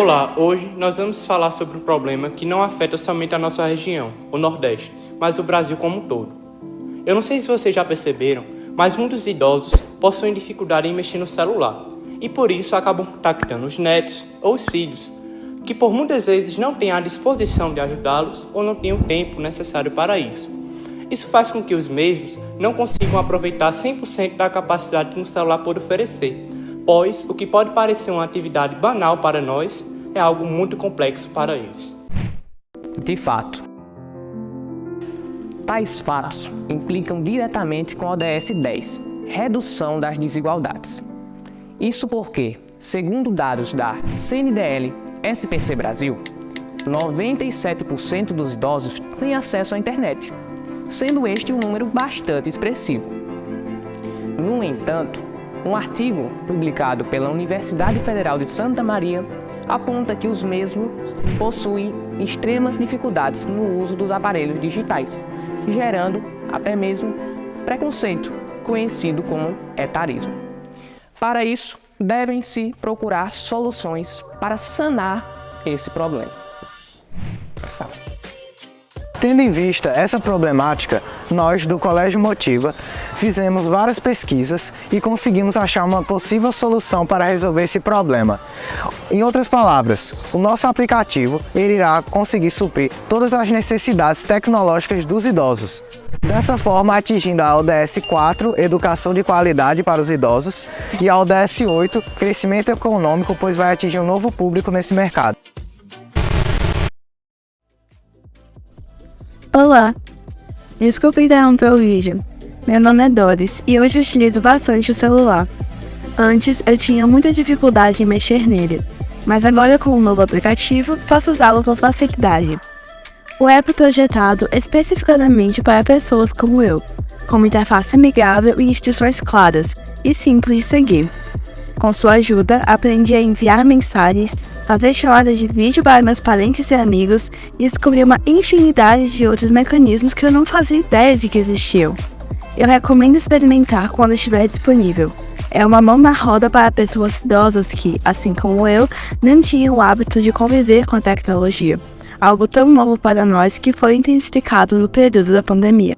Olá, hoje nós vamos falar sobre um problema que não afeta somente a nossa região, o Nordeste, mas o Brasil como um todo. Eu não sei se vocês já perceberam, mas muitos idosos possuem dificuldade em mexer no celular e por isso acabam contactando os netos ou os filhos, que por muitas vezes não têm a disposição de ajudá-los ou não têm o tempo necessário para isso. Isso faz com que os mesmos não consigam aproveitar 100% da capacidade que um celular pode oferecer, pois o que pode parecer uma atividade banal para nós é algo muito complexo para eles. De fato, tais fatos implicam diretamente com a ODS 10, redução das desigualdades. Isso porque, segundo dados da CNDL SPC Brasil, 97% dos idosos têm acesso à internet, sendo este um número bastante expressivo. No entanto, um artigo publicado pela Universidade Federal de Santa Maria aponta que os mesmos possuem extremas dificuldades no uso dos aparelhos digitais, gerando até mesmo preconceito, conhecido como etarismo. Para isso, devem-se procurar soluções para sanar esse problema. Tendo em vista essa problemática, nós do Colégio Motiva fizemos várias pesquisas e conseguimos achar uma possível solução para resolver esse problema. Em outras palavras, o nosso aplicativo irá conseguir suprir todas as necessidades tecnológicas dos idosos. Dessa forma, atingindo a ODS 4, Educação de Qualidade para os Idosos, e a ODS 8, Crescimento Econômico, pois vai atingir um novo público nesse mercado. Olá! Desculpe interromper o vídeo. Meu nome é Doris e hoje eu utilizo bastante o celular. Antes eu tinha muita dificuldade em mexer nele, mas agora com o novo aplicativo posso usá-lo com facilidade. O app é projetado especificamente para pessoas como eu, com uma interface amigável e instruções claras e simples de seguir. Com sua ajuda, aprendi a enviar mensagens, fazer chamadas de vídeo para meus parentes e amigos e descobri uma infinidade de outros mecanismos que eu não fazia ideia de que existiam. Eu recomendo experimentar quando estiver disponível. É uma mão na roda para pessoas idosas que, assim como eu, não tinham o hábito de conviver com a tecnologia. Algo tão novo para nós que foi intensificado no período da pandemia.